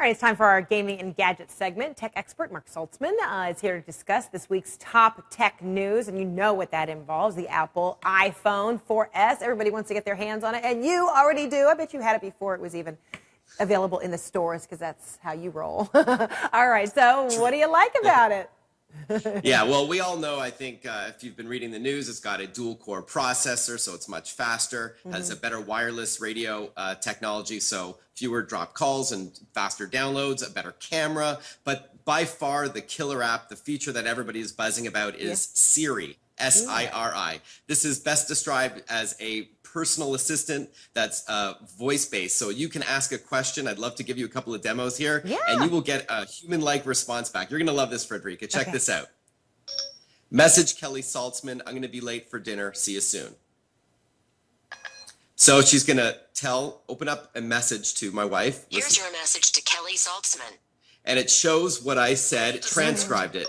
All right, it's time for our gaming and gadgets segment. Tech expert Marc Saltzman uh, is here to discuss this week's top tech news, and you know what that involves the Apple iPhone 4S. Everybody wants to get their hands on it, and you already do. I bet you had it before it was even available in the stores because that's how you roll. all right, so what do you like about it? yeah, well, we all know, I think, uh, if you've been reading the news, it's got a dual core processor, so it's much faster, mm -hmm. has a mm-hmm. better wireless radio uh, technology, so fewer drop calls and faster downloads, a better camera. But by far, the killer app, the feature that everybody is buzzing about is yeah. Siri. S I R I. This is best described as a personal assistant that's uh, voice based. So you can ask a question. I'd love to give you a couple of demos here, yeah. and you will get a human like response back. You're going to love this, Fredricka. Check okay. this out. Message Kelly Saltzman, I'm going to be late for dinner. See you soon. So she's going to tell, open up a message to my wife. Here's Listen. your message to Kelly Saltzman. And it shows what I said, transcribed it.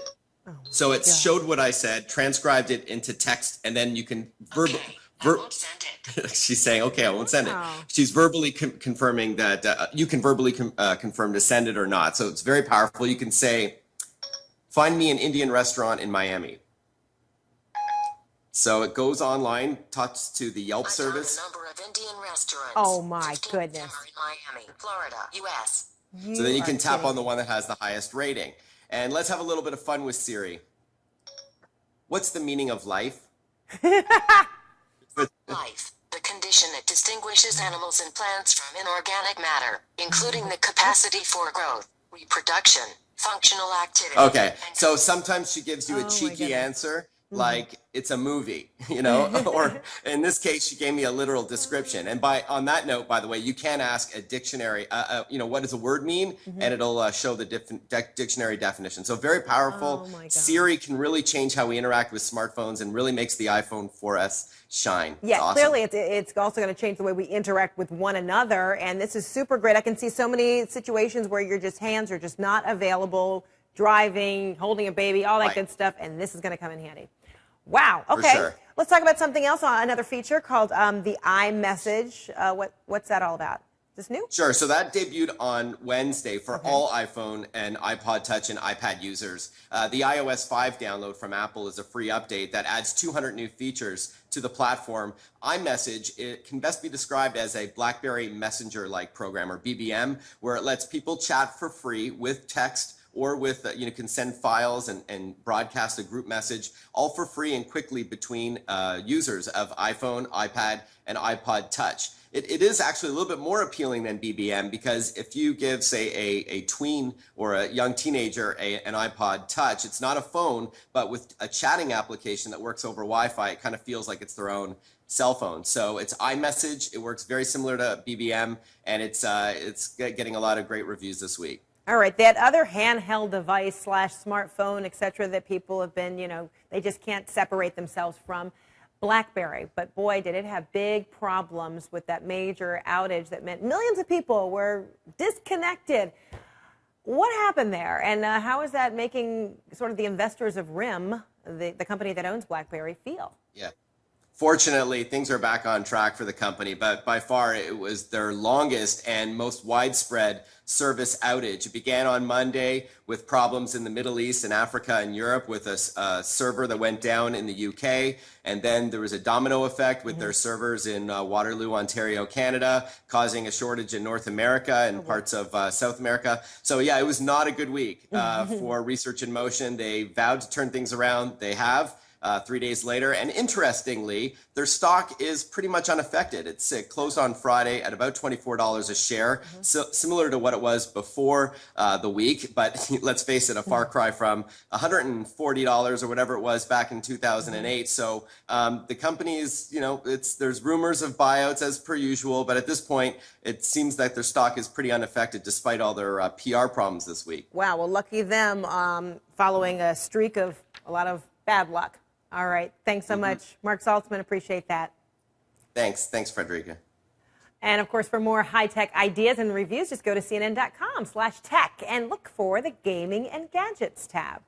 So it showed what I said, transcribed it into text, and then you can verbal. Okay. Ver- she's saying, "Okay, I won't send it." She's verbally con- confirming that uh, you can verbally com- uh, confirm to send it or not. So it's very powerful. You can say, "Find me an Indian restaurant in Miami." So it goes online, talks to the Yelp service. number of Indian restaurants. Oh my goodness! Miami, Florida, U.S. You so then you can tap kidding. on the one that has the highest rating. And let's have a little bit of fun with Siri. What's the meaning of life? life, the condition that distinguishes animals and plants from inorganic matter, including the capacity for growth, reproduction, functional activity. Okay, so sometimes she gives you a oh cheeky answer. Like it's a movie, you know, or in this case, she gave me a literal description. And by on that note, by the way, you can ask a dictionary, uh, uh, you know, what does a word mean, mm-hmm. and it'll uh, show the de- dictionary definition. So very powerful. Oh Siri can really change how we interact with smartphones and really makes the iPhone 4S shine. Yeah, it's awesome. clearly it's, it's also going to change the way we interact with one another, and this is super great. I can see so many situations where your just hands are just not available, driving, holding a baby, all that right. good stuff, and this is going to come in handy. Wow. Okay. Sure. Let's talk about something else. Uh, another feature called um, the iMessage. Uh, what what's that all about? Is this new? Sure. So that debuted on Wednesday for okay. all iPhone and iPod Touch and iPad users. Uh, the iOS 5 download from Apple is a free update that adds 200 new features to the platform. iMessage it can best be described as a BlackBerry Messenger-like program or BBM, where it lets people chat for free with text or with, uh, you know, can send files and, and broadcast a group message all for free and quickly between uh, users of iPhone, iPad, and iPod Touch. It, it is actually a little bit more appealing than BBM because if you give, say, a, a tween or a young teenager a, an iPod Touch, it's not a phone, but with a chatting application that works over Wi-Fi, it kind of feels like it's their own cell phone. So it's iMessage. It works very similar to BBM, and it's uh, it's getting a lot of great reviews this week. All right, that other handheld device slash smartphone, et cetera, that people have been, you know, they just can't separate themselves from. BlackBerry, but boy, did it have big problems with that major outage that meant millions of people were disconnected. What happened there, and uh, how is that making sort of the investors of RIM, the, the company that owns BlackBerry, feel? Yeah. Fortunately, things are back on track for the company, but by far it was their longest and most widespread service outage. It began on Monday with problems in the Middle East and Africa and Europe with a, a server that went down in the UK. And then there was a domino effect with mm-hmm. their servers in uh, Waterloo, Ontario, Canada, causing a shortage in North America and oh, parts of uh, South America. So, yeah, it was not a good week uh, for Research in Motion. They vowed to turn things around. They have uh, three days later. And interestingly, their stock is pretty much unaffected. It's it closed on Friday at about $24 a share, mm-hmm. so similar to what it was before uh, the week. But let's face it, a far mm-hmm. cry from $140 or whatever it was back in 2008. Mm-hmm. So um, the company's, you know, it's there's rumors of buyouts as per usual, but at this point, it seems that their stock is pretty unaffected despite all their uh, PR problems this week. Wow. Well, lucky them um, following a streak of a lot of bad luck. All right. Thanks so mm-hmm. much. Marc Saltzman, appreciate that. Thanks. Thanks, Fredricka. And of course, for more high-tech ideas and reviews, just go to cnn.com slash tech and look for the gaming and gadgets tab.